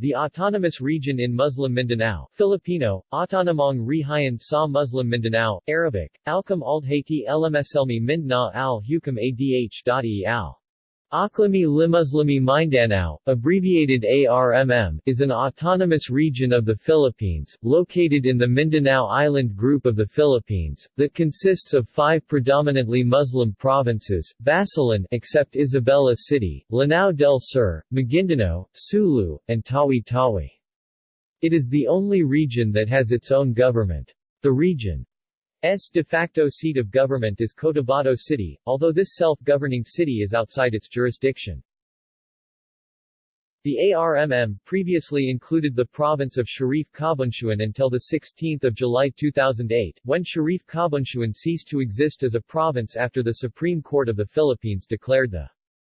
The autonomous region in Muslim Mindanao, Filipino, Autonomong Rihayan sa Muslim Mindanao, Arabic, Alcam Aldhaiti Lmslmi Mindanao al Hukam Adh.e al. Aklami Limuslimi Mindanao, abbreviated ARMM, is an autonomous region of the Philippines, located in the Mindanao Island group of the Philippines, that consists of five predominantly Muslim provinces, Basilan except Isabela City, Lanao del Sur, Maguindanao, Sulu, and Tawi-Tawi. It is the only region that has its own government. The region S de facto seat of government is Cotabato City, although this self-governing city is outside its jurisdiction. The ARMM previously included the province of Sharif Kabunsuan until 16 July 2008, when Sharif Kabunsuan ceased to exist as a province after the Supreme Court of the Philippines declared the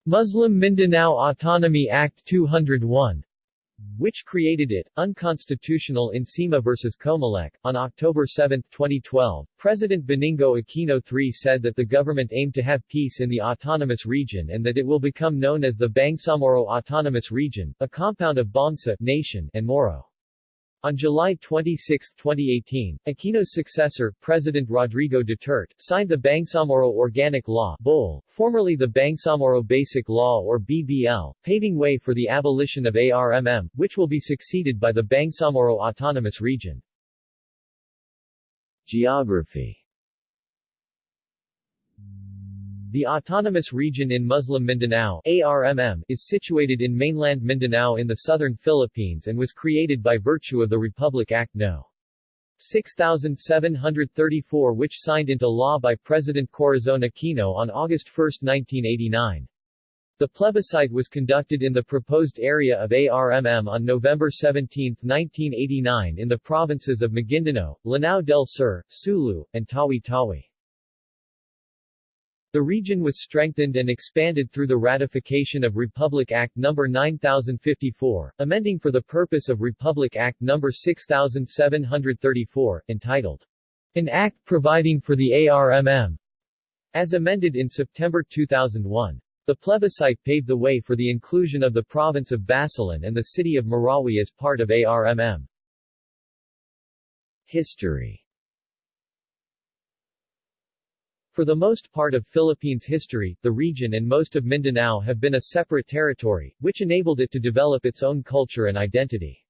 Muslim Mindanao Autonomy Act 201 which created it, unconstitutional in SEMA vs. Comelec. On October 7, 2012, President Benigno Aquino III said that the government aimed to have peace in the autonomous region and that it will become known as the Bangsamoro Autonomous Region, a compound of Bangsa nation and Moro. On July 26, 2018, Aquino's successor, President Rodrigo Duterte, signed the Bangsamoro Organic Law BOL, formerly the Bangsamoro Basic Law or BBL, paving way for the abolition of ARMM, which will be succeeded by the Bangsamoro Autonomous Region. Geography The Autonomous Region in Muslim Mindanao ARMM, is situated in mainland Mindanao in the southern Philippines and was created by virtue of the Republic Act No. 6734 which signed into law by President Corazon Aquino on August 1, 1989. The plebiscite was conducted in the proposed area of ARMM on November 17, 1989 in the provinces of Maguindanao, Lanao del Sur, Sulu, and Tawi-Tawi. The region was strengthened and expanded through the ratification of Republic Act No. 9054, amending for the purpose of Republic Act No. 6734, entitled, An Act Providing for the ARMM, as amended in September 2001. The plebiscite paved the way for the inclusion of the province of Basilan and the city of Marawi as part of ARMM. History For the most part of Philippines history, the region and most of Mindanao have been a separate territory, which enabled it to develop its own culture and identity.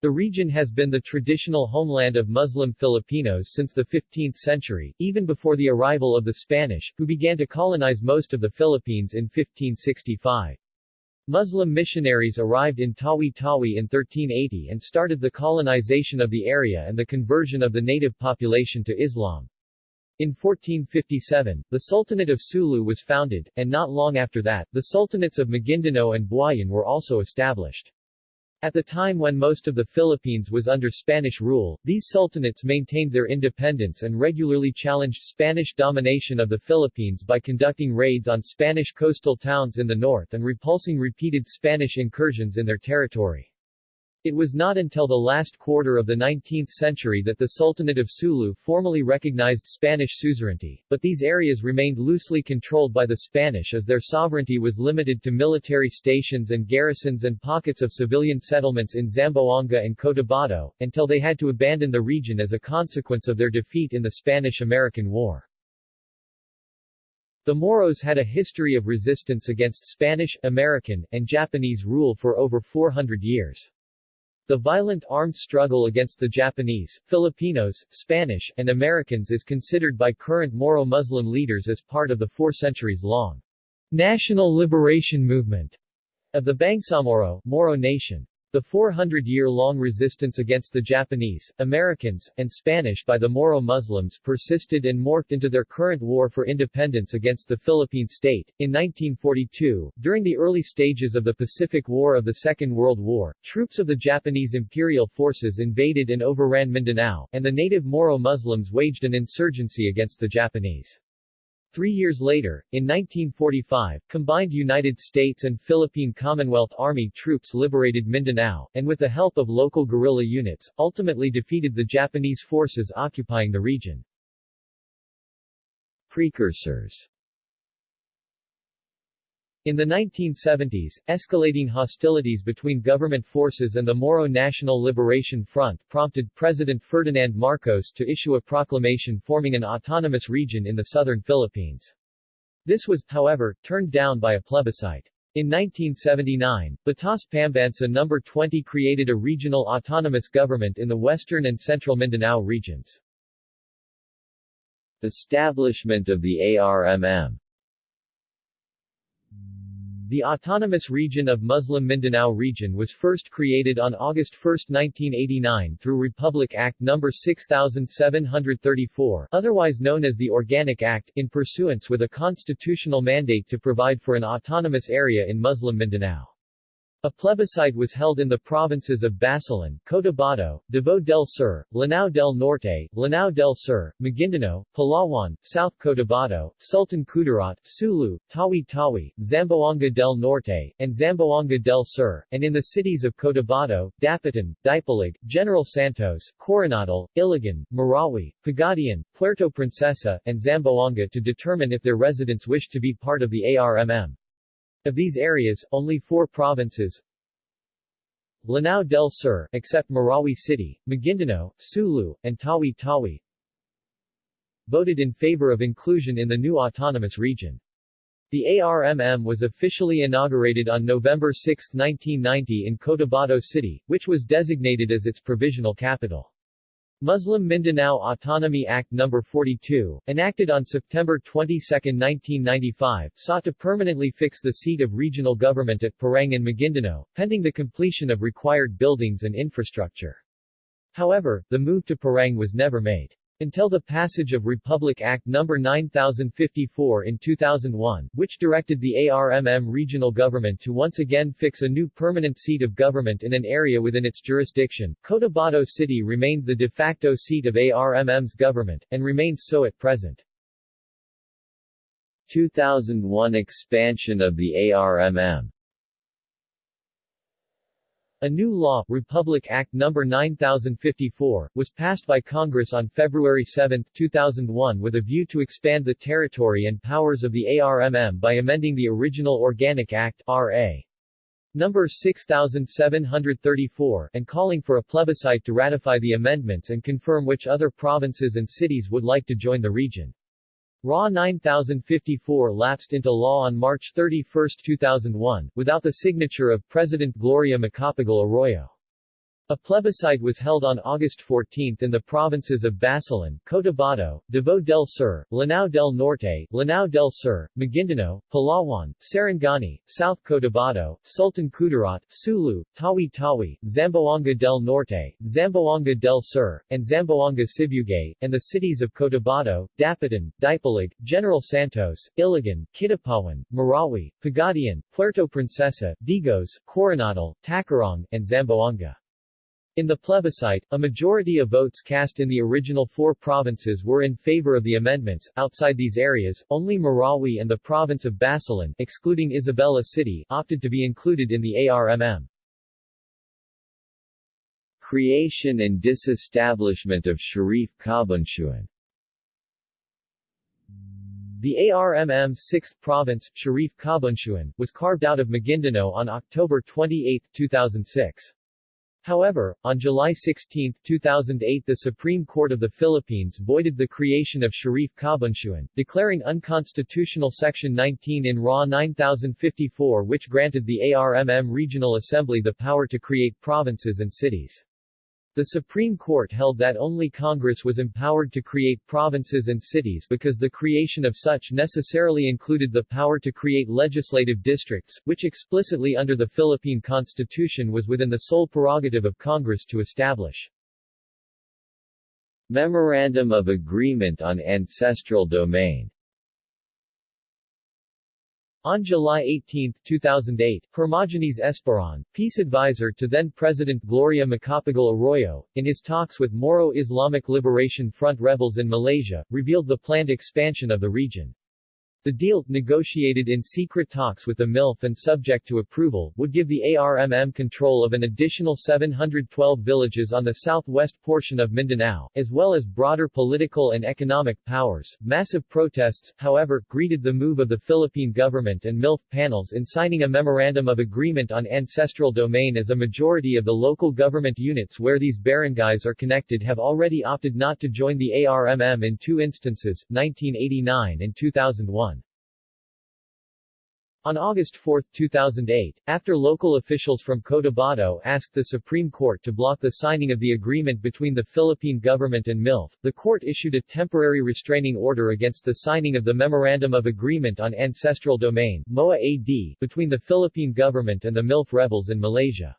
The region has been the traditional homeland of Muslim Filipinos since the 15th century, even before the arrival of the Spanish, who began to colonize most of the Philippines in 1565. Muslim missionaries arrived in Tawi-Tawi in 1380 and started the colonization of the area and the conversion of the native population to Islam. In 1457, the Sultanate of Sulu was founded, and not long after that, the Sultanates of Maguindanao and Buayan were also established. At the time when most of the Philippines was under Spanish rule, these sultanates maintained their independence and regularly challenged Spanish domination of the Philippines by conducting raids on Spanish coastal towns in the north and repulsing repeated Spanish incursions in their territory. It was not until the last quarter of the 19th century that the Sultanate of Sulu formally recognized Spanish suzerainty, but these areas remained loosely controlled by the Spanish as their sovereignty was limited to military stations and garrisons and pockets of civilian settlements in Zamboanga and Cotabato, until they had to abandon the region as a consequence of their defeat in the Spanish-American War. The Moros had a history of resistance against Spanish, American, and Japanese rule for over 400 years. The violent armed struggle against the Japanese, Filipinos, Spanish, and Americans is considered by current Moro Muslim leaders as part of the four centuries-long national liberation movement of the Bangsamoro Moro nation. The 400-year-long resistance against the Japanese, Americans, and Spanish by the Moro Muslims persisted and morphed into their current war for independence against the Philippine state. In 1942, during the early stages of the Pacific War of the Second World War, troops of the Japanese imperial forces invaded and overran Mindanao, and the native Moro Muslims waged an insurgency against the Japanese. Three years later, in 1945, combined United States and Philippine Commonwealth Army troops liberated Mindanao, and with the help of local guerrilla units, ultimately defeated the Japanese forces occupying the region. Precursors In the 1970s, escalating hostilities between government forces and the Moro National Liberation Front prompted President Ferdinand Marcos to issue a proclamation forming an autonomous region in the southern Philippines. This was, however, turned down by a plebiscite. In 1979, Batas Pambansa No. 20 created a regional autonomous government in the western and central Mindanao regions. Establishment of the ARMM the Autonomous Region of Muslim Mindanao Region was first created on August 1, 1989 through Republic Act No. 6734 otherwise known as the Organic Act, in pursuance with a constitutional mandate to provide for an autonomous area in Muslim Mindanao. A plebiscite was held in the provinces of Basilan, Cotabato, Davao del Sur, Lanao del Norte, Lanao del Sur, Maguindanao, Palawan, South Cotabato, Sultan Kudarat, Sulu, Tawi-Tawi, Zamboanga del Norte, and Zamboanga del Sur, and in the cities of Cotabato, Dapitan, Dipolog, General Santos, Coronadal, Iligan, Marawi, Pagadian, Puerto Princesa, and Zamboanga to determine if their residents wished to be part of the ARMM. Of these areas, only four provinces Lanao del Sur, except Marawi City, Maguindanao, Sulu, and Tawi-Tawi voted in favor of inclusion in the new autonomous region. The ARMM was officially inaugurated on November 6, 1990 in Cotabato City, which was designated as its provisional capital. Muslim Mindanao Autonomy Act No. 42, enacted on September 22, 1995, sought to permanently fix the seat of regional government at Parang and Maguindanao, pending the completion of required buildings and infrastructure. However, the move to Parang was never made. Until the passage of Republic Act No. 9054 in 2001, which directed the ARMM regional government to once again fix a new permanent seat of government in an area within its jurisdiction, Cotabato City remained the de facto seat of ARMM's government, and remains so at present. 2001 expansion of the ARMM a new law, Republic Act No. 9054, was passed by Congress on February 7, 2001 with a view to expand the territory and powers of the ARMM by amending the original Organic Act R.A. No. 6734 and calling for a plebiscite to ratify the amendments and confirm which other provinces and cities would like to join the region. RA 9054 lapsed into law on March 31, 2001, without the signature of President Gloria Macapagal Arroyo. A plebiscite was held on August 14 in the provinces of Basilan, Cotabato, Davao del Sur, Lanao del Norte, Lanao del Sur, Maguindanao, Palawan, Sarangani, South Cotabato, Sultan Kudarat, Sulu, Tawi-Tawi, Zamboanga del Norte, Zamboanga del Sur, and Zamboanga Sibugay, and the cities of Cotabato, Dapitan, Dipolog, General Santos, Iligan, Kidapawan, Marawi, Pagadian, Puerto Princesa, Digos, Coronadal, Tacurong, and Zamboanga. In the plebiscite, a majority of votes cast in the original four provinces were in favor of the amendments. Outside these areas, only Marawi and the province of Basilan, excluding Isabela City, opted to be included in the ARMM. Creation and disestablishment of Sharif Kabunsuan The ARMM's 6th province, Sharif Kabunsuan, was carved out of Maguindanao on October 28, 2006. However, on July 16, 2008 the Supreme Court of the Philippines voided the creation of Sharif Kabunsuan, declaring unconstitutional Section 19 in RA 9054 which granted the ARMM Regional Assembly the power to create provinces and cities. The Supreme Court held that only Congress was empowered to create provinces and cities because the creation of such necessarily included the power to create legislative districts, which explicitly under the Philippine Constitution was within the sole prerogative of Congress to establish. Memorandum of Agreement on Ancestral Domain on July 18, 2008, Hermogenes Esperon, peace advisor to then-President Gloria Macapagal Arroyo, in his talks with Moro Islamic Liberation Front rebels in Malaysia, revealed the planned expansion of the region. The deal, negotiated in secret talks with the MILF and subject to approval, would give the ARMM control of an additional 712 villages on the southwest portion of Mindanao, as well as broader political and economic powers. Massive protests, however, greeted the move of the Philippine government and MILF panels in signing a memorandum of agreement on ancestral domain as a majority of the local government units where these barangays are connected have already opted not to join the ARMM in two instances, 1989 and 2001. On August 4, 2008, after local officials from Cotabato asked the Supreme Court to block the signing of the agreement between the Philippine government and MILF, the court issued a temporary restraining order against the signing of the Memorandum of Agreement on Ancestral Domain between the Philippine government and the MILF rebels in Malaysia.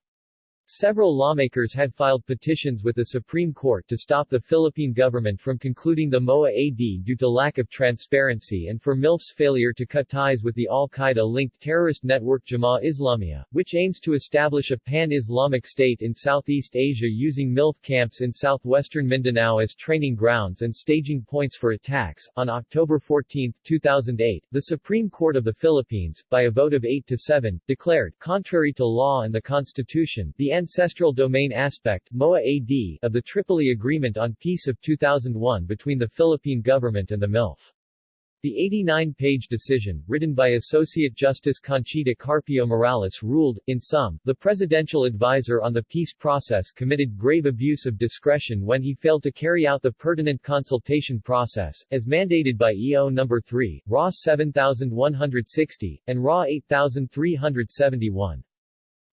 Several lawmakers had filed petitions with the Supreme Court to stop the Philippine government from concluding the MOA-AD due to lack of transparency and for MILF's failure to cut ties with the al-Qaeda-linked terrorist network Jemaah Islamiyah, which aims to establish a pan-Islamic state in Southeast Asia using MILF camps in southwestern Mindanao as training grounds and staging points for attacks. On October 14, 2008, the Supreme Court of the Philippines, by a vote of 8 to 7, declared, contrary to law and the Constitution, the ancestral domain aspect MOA-AD of the Tripoli Agreement on Peace of 2001 between the Philippine government and the MILF. The 89-page decision, written by Associate Justice Conchita Carpio Morales ruled, in sum, the presidential advisor on the peace process committed grave abuse of discretion when he failed to carry out the pertinent consultation process, as mandated by EO No. 3, RA 7160, and RA 8371.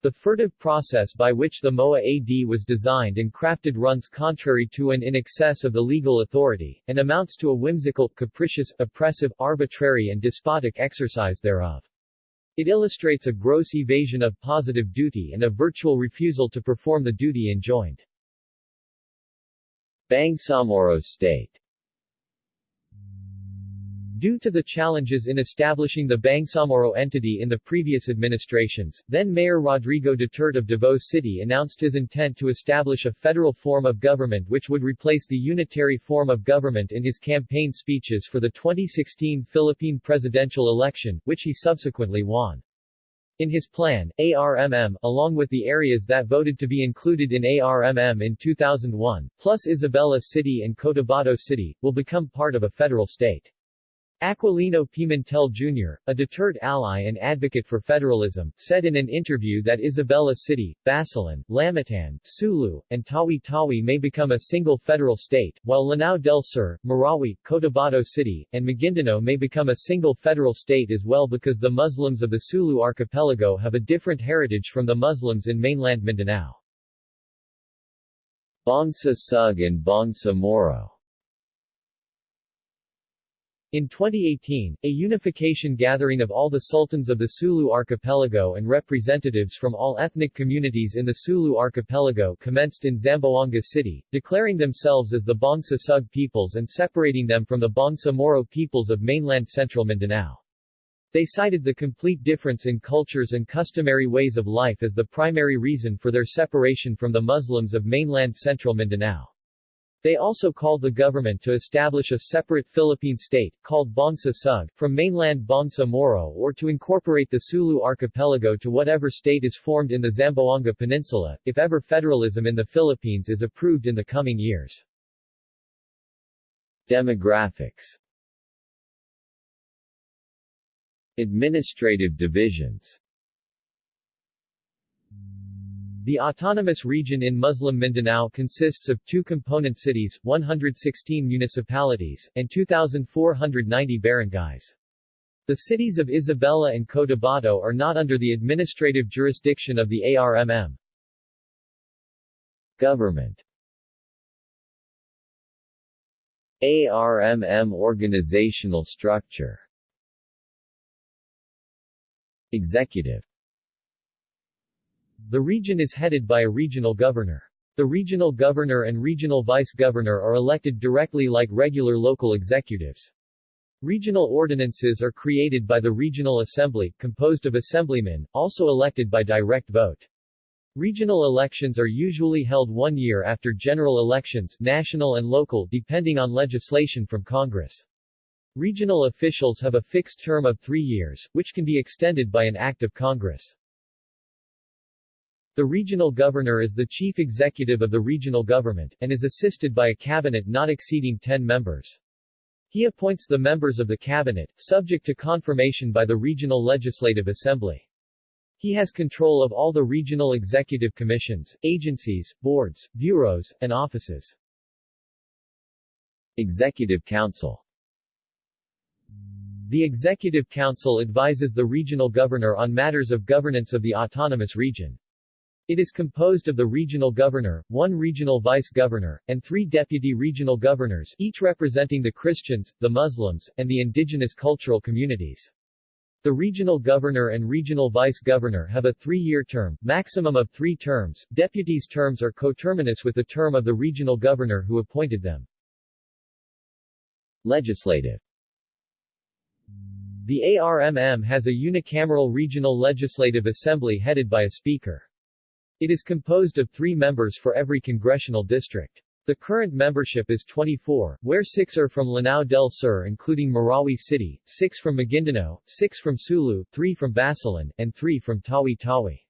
The furtive process by which the MOA-AD was designed and crafted runs contrary to and in excess of the legal authority, and amounts to a whimsical, capricious, oppressive, arbitrary and despotic exercise thereof. It illustrates a gross evasion of positive duty and a virtual refusal to perform the duty enjoined. Bangsamoro State Due to the challenges in establishing the Bangsamoro entity in the previous administrations, then-Mayor Rodrigo Duterte of Davao City announced his intent to establish a federal form of government which would replace the unitary form of government in his campaign speeches for the 2016 Philippine presidential election, which he subsequently won. In his plan, ARMM, along with the areas that voted to be included in ARMM in 2001, plus Isabela City and Cotabato City, will become part of a federal state. Aquilino Pimentel Jr., a Duterte ally and advocate for federalism, said in an interview that Isabela City, Basilan, Lamitan, Sulu, and Tawi-Tawi may become a single federal state, while Lanao del Sur, Marawi, Cotabato City, and Maguindanao may become a single federal state as well because the Muslims of the Sulu archipelago have a different heritage from the Muslims in mainland Mindanao. Bangsa Sug and Bangsa Moro in 2018, a unification gathering of all the sultans of the Sulu archipelago and representatives from all ethnic communities in the Sulu archipelago commenced in Zamboanga City, declaring themselves as the Bangsa Sug peoples and separating them from the Bangsa Moro peoples of mainland central Mindanao. They cited the complete difference in cultures and customary ways of life as the primary reason for their separation from the Muslims of mainland central Mindanao. They also called the government to establish a separate Philippine state, called Bangsa Sug, from mainland Bangsa Moro or to incorporate the Sulu archipelago to whatever state is formed in the Zamboanga Peninsula, if ever federalism in the Philippines is approved in the coming years. Demographics Administrative divisions the autonomous region in Muslim Mindanao consists of two component cities, 116 municipalities, and 2,490 barangays. The cities of Isabela and Cotabato are not under the administrative jurisdiction of the ARMM. Government ARMM organizational structure Executive the region is headed by a regional governor. The regional governor and regional vice-governor are elected directly like regular local executives. Regional ordinances are created by the Regional Assembly, composed of assemblymen, also elected by direct vote. Regional elections are usually held one year after general elections national and local depending on legislation from Congress. Regional officials have a fixed term of three years, which can be extended by an act of Congress. The regional governor is the chief executive of the regional government, and is assisted by a cabinet not exceeding 10 members. He appoints the members of the cabinet, subject to confirmation by the Regional Legislative Assembly. He has control of all the regional executive commissions, agencies, boards, bureaus, and offices. Executive Council The Executive Council advises the regional governor on matters of governance of the autonomous region. It is composed of the regional governor, one regional vice-governor, and three deputy regional governors, each representing the Christians, the Muslims, and the indigenous cultural communities. The regional governor and regional vice-governor have a three-year term, maximum of three terms. Deputies' terms are coterminous with the term of the regional governor who appointed them. Legislative The ARMM has a unicameral regional legislative assembly headed by a speaker. It is composed of three members for every congressional district. The current membership is 24, where six are from Lanao del Sur including Marawi City, six from Maguindanao, six from Sulu, three from Basilan, and three from Tawi-Tawi.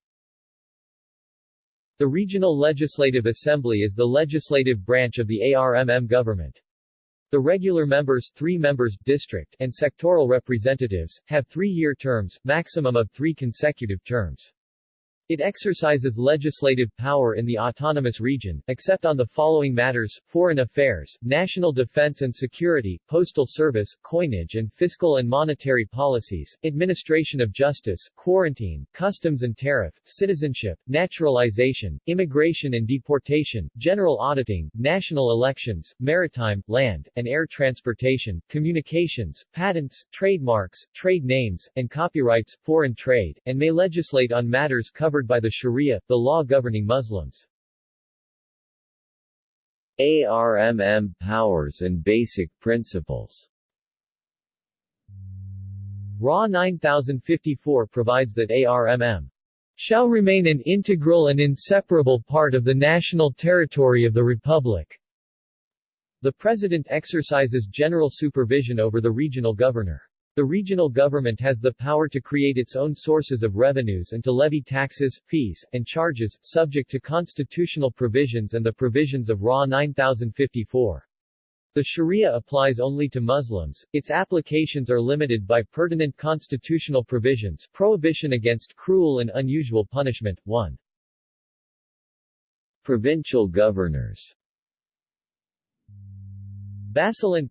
The Regional Legislative Assembly is the legislative branch of the ARMM government. The regular members, three members, district, and sectoral representatives, have three-year terms, maximum of three consecutive terms. It exercises legislative power in the autonomous region, except on the following matters, foreign affairs, national defense and security, postal service, coinage and fiscal and monetary policies, administration of justice, quarantine, customs and tariff, citizenship, naturalization, immigration and deportation, general auditing, national elections, maritime, land, and air transportation, communications, patents, trademarks, trade names, and copyrights, foreign trade, and may legislate on matters covered by the Sharia, the law governing Muslims. ARMM powers and basic principles RA 9054 provides that ARMM shall remain an integral and inseparable part of the national territory of the Republic. The President exercises general supervision over the regional governor. The regional government has the power to create its own sources of revenues and to levy taxes, fees, and charges, subject to constitutional provisions and the provisions of RA 9054. The Sharia applies only to Muslims, its applications are limited by pertinent constitutional provisions prohibition against cruel and unusual punishment, 1. Provincial governors Basilan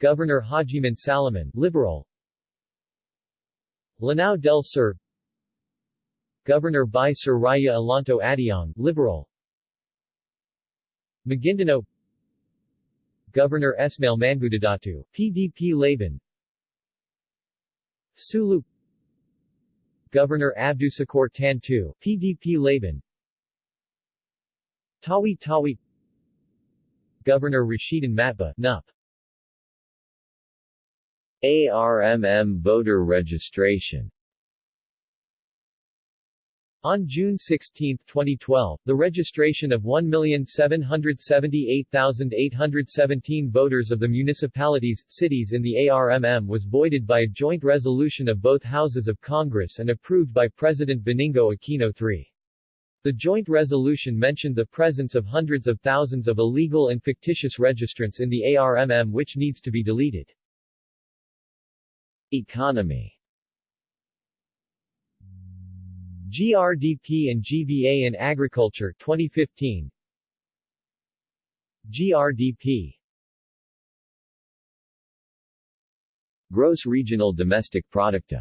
Governor Hajiman Salaman, Liberal. Lanao del Sur. Governor by Sir Raya Alonto Adiong, Liberal. Maguindanao Governor Esmail Mangudadatu, PDP Laban. Sulu. Governor Abdusakor Tantu, PDP Laban. Tawi Tawi. Governor Rashidan Matba, NUP ARMM voter registration on June 16, 2012, the registration of 1,778,817 voters of the municipalities, cities in the ARMM was voided by a joint resolution of both houses of Congress and approved by President Benigno Aquino III. The joint resolution mentioned the presence of hundreds of thousands of illegal and fictitious registrants in the ARMM which needs to be deleted. Economy. GRDP and GVA in Agriculture 2015 GRDP Gross Regional Domestic Product.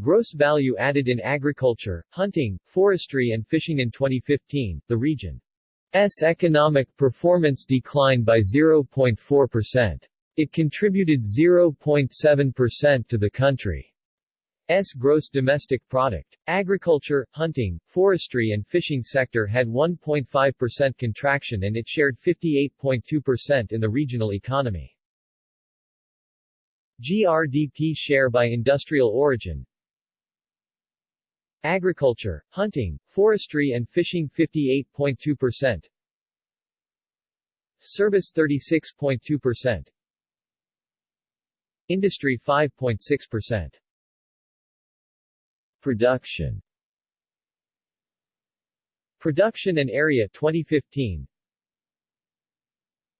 Gross value added in agriculture, hunting, forestry and fishing in 2015, the region's economic performance declined by 0.4%. It contributed 0.7% to the country's gross domestic product. Agriculture, hunting, forestry and fishing sector had 1.5% contraction and it shared 58.2% in the regional economy. GRDP share by industrial origin Agriculture, hunting, forestry and fishing 58.2%, Service 36.2%. Industry 5.6%. Production Production and area 2015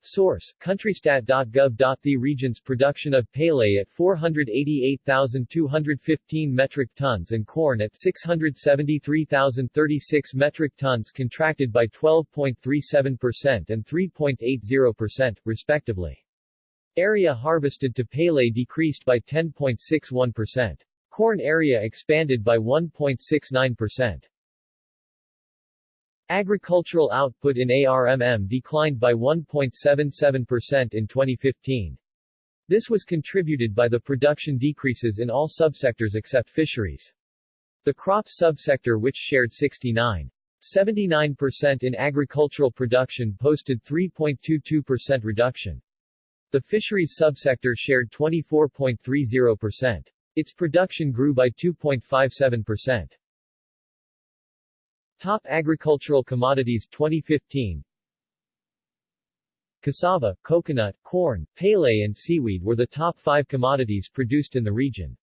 Source, countrystat.gov. The region's production of palay at 488,215 metric tons and corn at 673,036 metric tons contracted by 12.37% and 3.80%, respectively. Area harvested to palay decreased by 10.61%. Corn area expanded by 1.69%. Agricultural output in ARMM declined by 1.77% in 2015. This was contributed by the production decreases in all subsectors except fisheries. The crops subsector which shared 69. 79% in agricultural production posted 3.22% reduction. The fisheries subsector shared 24.30%. Its production grew by 2.57%. Top agricultural commodities 2015 Cassava, coconut, corn, palay and seaweed were the top five commodities produced in the region.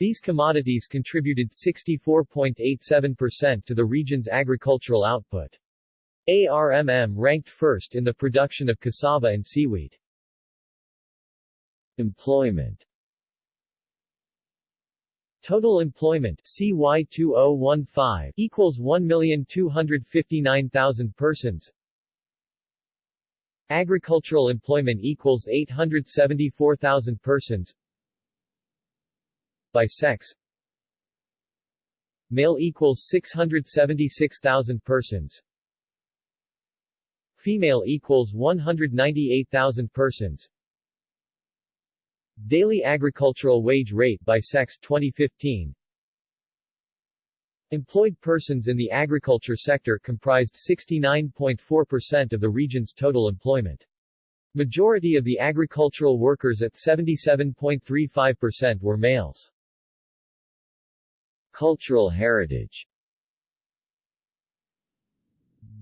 These commodities contributed 64.87% to the region's agricultural output. ARMM ranked first in the production of cassava and seaweed. Employment Total employment CY 2015 equals 1,259,000 persons. Agricultural employment equals 874,000 persons. By sex Male equals 676,000 persons. Female equals 198,000 persons. Daily agricultural wage rate by sex 2015 Employed persons in the agriculture sector comprised 69.4% of the region's total employment. Majority of the agricultural workers at 77.35% were males. Cultural heritage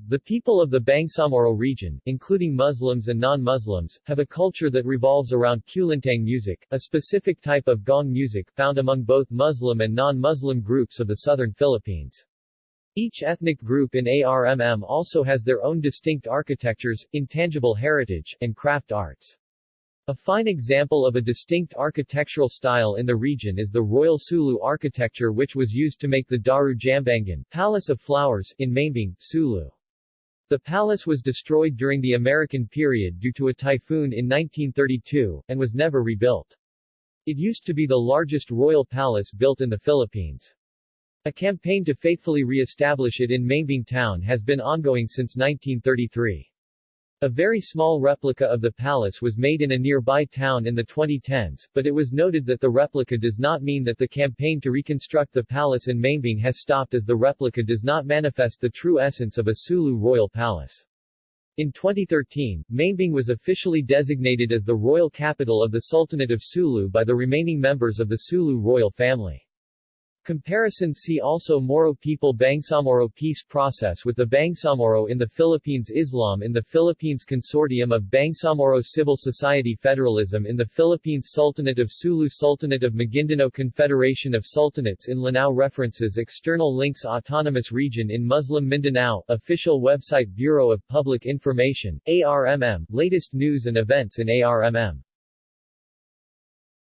The people of the Bangsamoro region, including Muslims and non-Muslims, have a culture that revolves around kulintang music, a specific type of gong music found among both Muslim and non-Muslim groups of the southern Philippines. Each ethnic group in ARMM also has their own distinct architectures, intangible heritage, and craft arts. A fine example of a distinct architectural style in the region is the Royal Sulu architecture which was used to make the Daru Jambangan Palace of Flowers in Maimbung, Sulu. The palace was destroyed during the American period due to a typhoon in 1932, and was never rebuilt. It used to be the largest royal palace built in the Philippines. A campaign to faithfully re-establish it in Maimbung town has been ongoing since 1933. A very small replica of the palace was made in a nearby town in the 2010s, but it was noted that the replica does not mean that the campaign to reconstruct the palace in Maimbung has stopped as the replica does not manifest the true essence of a Sulu royal palace. In 2013, Maimbung was officially designated as the royal capital of the Sultanate of Sulu by the remaining members of the Sulu royal family. Comparison See also Moro people Bangsamoro peace process with the Bangsamoro in the Philippines Islam in the Philippines Consortium of Bangsamoro Civil Society Federalism in the Philippines Sultanate of Sulu Sultanate of Maguindanao Confederation of Sultanates in Lanao References External links Autonomous Region in Muslim Mindanao Official website Bureau of Public Information, ARMM, latest news and events in ARMM